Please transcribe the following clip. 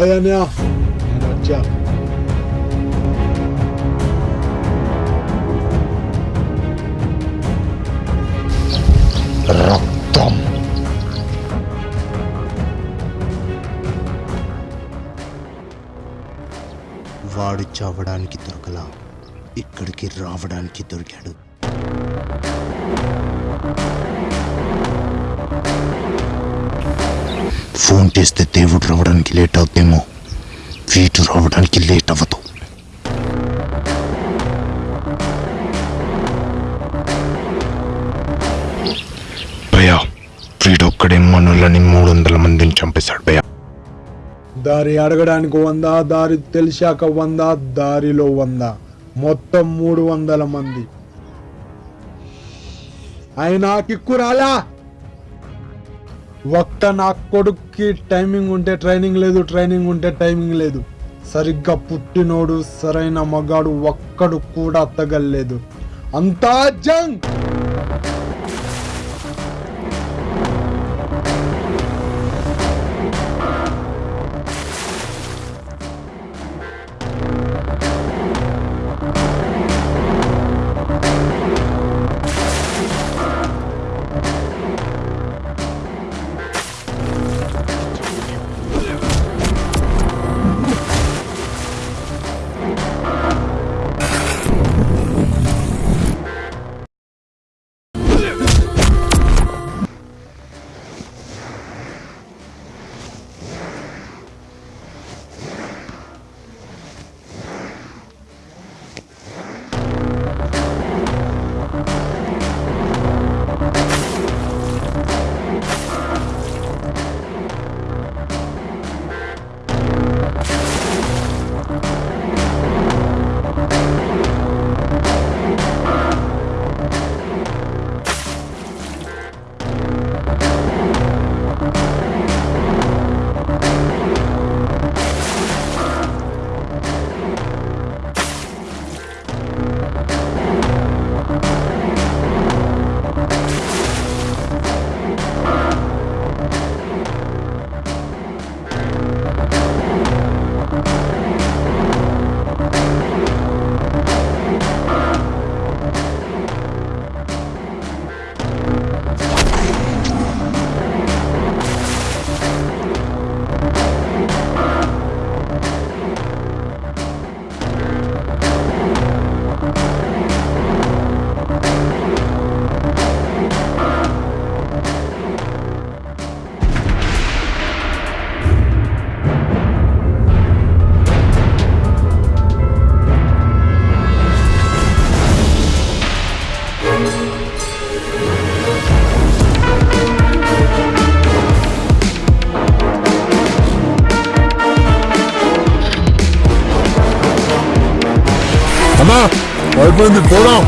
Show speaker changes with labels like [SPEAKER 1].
[SPEAKER 1] భయాన్యా నేను వచ్చా
[SPEAKER 2] రక్తం
[SPEAKER 3] వాడు చావడానికి దొరకలా. ఇక్కడికి రావడానికి దొరికాడు. ఫోన్ చేస్తే దేవుడు రావడానికి లేట్ అవుతేమో వీటు రావడానికి లేట్ అవ్వదు.
[SPEAKER 2] భయ వీడొక్కడే మనులని మూడు వందల మందిని చంపేశాడు భయా
[SPEAKER 1] దారి అడగడానికి వంద దారి తెలిసాక వంద దారిలో వంద. మొత్తం మూడు వందల మంది. అయినా కిక్కు రాలా? ఒక్క నా కొడుక్కి టైమింగ్ ఉంటే ట్రైనింగ్ లేదు ట్రైనింగ్ ఉంటే టైమింగ్ లేదు. సరిగ్గా పుట్టినోడు సరైన మగాడు ఒక్కడు కూడా తగలేదు అంతా జంగ్
[SPEAKER 2] అమ్మా అయిపోయింది పోదాం.